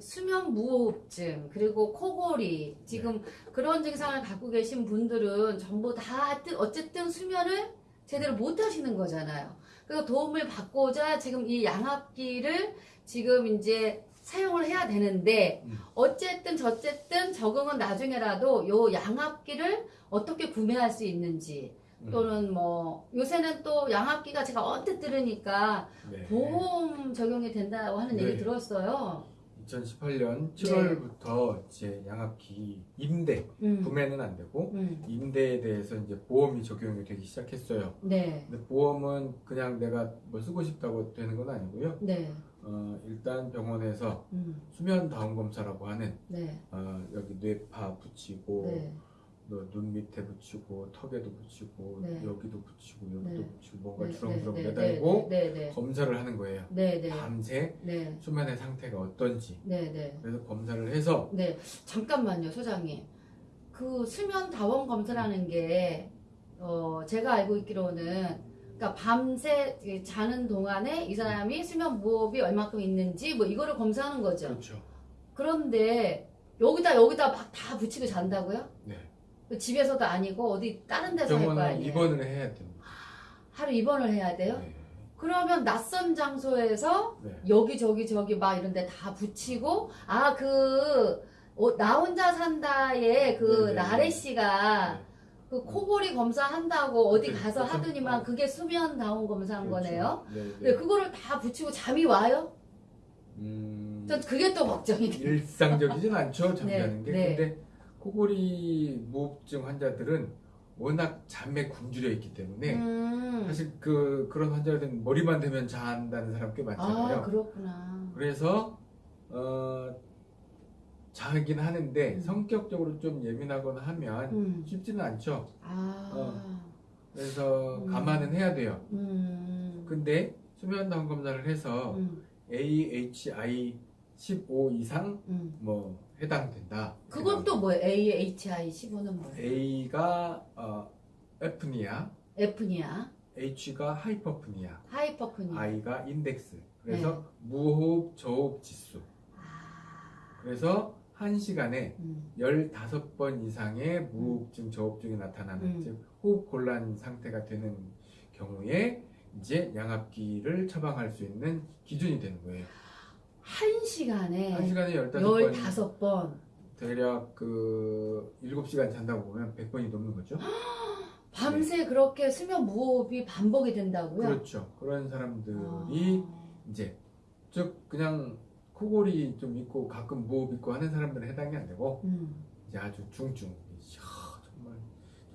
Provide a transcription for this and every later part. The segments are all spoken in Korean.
수면 무호흡증 그리고 코골이 지금 그런 증상을 갖고 계신 분들은 전부 다 어쨌든 수면을 제대로 못 하시는 거잖아요. 그래서 도움을 받고자 지금 이 양압기를 지금 이제 사용을 해야 되는데 음. 어쨌든 저쨌든 적응은 나중에라도 요 양압기를 어떻게 구매할 수 있는지 음. 또는 뭐 요새는 또 양압기가 제가 언뜻 들으니까 네. 보험 적용이 된다고 하는 얘기 네. 들었어요. 2018년 7월부터 이제 양압기 임대 음. 구매는 안 되고 음. 임대에 대해서 이제 보험이 적용이 되기 시작했어요. 네. 근데 보험은 그냥 내가 뭐 쓰고 싶다고 되는 건 아니고요. 네. 어, 일단 병원에서 음. 수면 다운 검사라고 하는 네. 어, 여기 뇌파 붙이고 네. 너 눈 밑에 붙이고 턱에도 붙이고 네. 여기도 붙이고 여기도 네. 붙이고 뭔가 네, 주렁주렁 네, 네, 매달고 네, 네. 검사를 하는 거예요. 네, 네. 밤새 네. 수면의 상태가 어떤지 네, 네. 그래서 검사를 해서 네. 잠깐만요, 소장님. 그 수면 다원 검사라는 게 어, 제가 알고 있기로는 그러니까 밤새 자는 동안에 이 사람이 수면 무호흡이 얼마큼 있는지 뭐 이거를 검사하는 거죠. 그렇죠. 그런데 여기다 여기다 막 다 붙이고 잔다고요? 네. 집에서도 아니고 어디 다른 데서 할 거 아니에요? 입원을 해야 됩니다. 하루 입원을 해야 돼요? 네. 그러면 낯선 장소에서 네. 여기 저기 저기 막 이런 데 다 붙이고 아그나 혼자 산다에 그 네네네. 나래 씨가 네. 그 코골이 검사 한다고 어디 그렇죠. 가서 그렇죠. 하더니만 어. 그게 수면 다운 검사한 거네요. 네, 네. 네, 그거를 다 붙이고 잠이 와요? 음, 전 그게 또 걱정이 돼요. 일상적이진 않죠 게 네. 근데 코골이 무호흡증 환자들은 워낙 잠에 굶주려 있기 때문에 음. 사실 그 그런 환자들은 머리만 대면 잔다는 사람 꽤 많잖아요. 아 그렇구나. 그래서 어 자긴 하는데 음. 성격적으로 좀 예민하거나 하면 음. 쉽지는 않죠. 아. 어. 그래서 음. 감안은 해야 돼요. 음. 근데 수면 다운 검사를 해서 음. AHI 15 이상 음. 뭐 해당된다. 그건 또 뭐예요? AHI 15는 뭐예요? A가 어, 에프니아, F니아, H가 하이퍼프니아, 하이퍼프니아. I가 인덱스. 그래서 네. 무호흡 저호흡 지수. 아. 그래서 한 시간에 음. 15번 이상의 무호흡증, 저호흡증이 나타나는 음. 즉 호흡 곤란 상태가 되는 경우에 이제 양압기를 처방할 수 있는 기준이 되는 거예요. 한 시간에 한 시간에 15번 15번. 대략 그 7시간 잔다고 보면 100번이 넘는 거죠. 밤새 그렇게 수면 무호흡이 반복이 된다고요? 그렇죠. 그런 사람들이 아. 이제 즉 그냥 코골이 좀 있고 가끔 무호흡 있고 하는 사람들은 해당이 안 되고 음. 이제 아주 중증 이야, 정말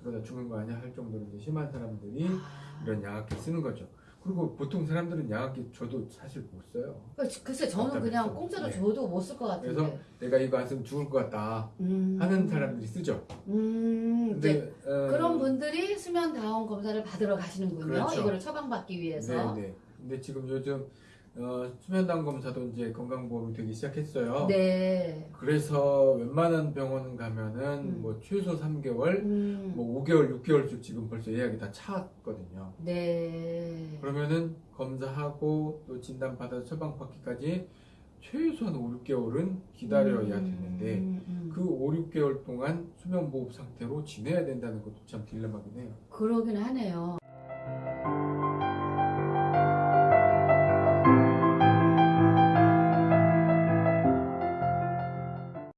저러다 죽는 거 아니야 할 정도로 이제 심한 사람들이 아. 이런 양압기 쓰는 거죠. 그리고 보통 사람들은 양압기 저도 사실 못 써요. 그러니까 글쎄 저는 그냥. 공짜로 네. 줘도 못 쓸 것 같은데. 그래서 내가 이거 안 쓰면 죽을 것 같다 음. 하는 사람들이 쓰죠. 음. 근데 어, 그런 분들이 수면 다운 검사를 받으러 가시는군요. 그렇죠. 이거를 처방받기 위해서. 네 네. 근데 지금 요즘 어, 수면당 검사도 이제 건강보험이 되기 시작했어요. 네. 그래서 웬만한 병원 가면은 음. 뭐 최소 3개월, 음. 뭐 5개월, 6개월씩 지금 벌써 예약이 다 찼거든요. 네. 그러면은 검사하고 또 진단 받아서 처방 받기까지 최소한 5, 6개월은 기다려야 음, 되는데 음, 음. 그 5, 6개월 동안 수면 보호 상태로 지내야 된다는 것도 참 딜레마긴 해요. 그러긴 하네요.